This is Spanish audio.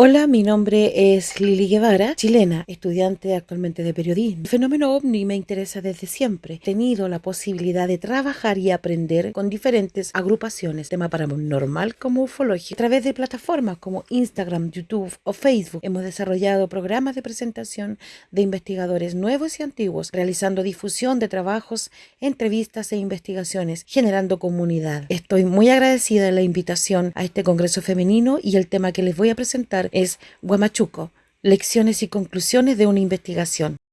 Hola, mi nombre es Lili Guevara, chilena, estudiante actualmente de periodismo. El fenómeno ovni me interesa desde siempre. He tenido la posibilidad de trabajar y aprender con diferentes agrupaciones, tema paranormal como ufología. A través de plataformas como Instagram, YouTube o Facebook hemos desarrollado programas de presentación de investigadores nuevos y antiguos, realizando difusión de trabajos, entrevistas e investigaciones, generando comunidad. Estoy muy agradecida de la invitación a este Congreso Femenino y el tema que les voy a presentar es Guamachuco, lecciones y conclusiones de una investigación.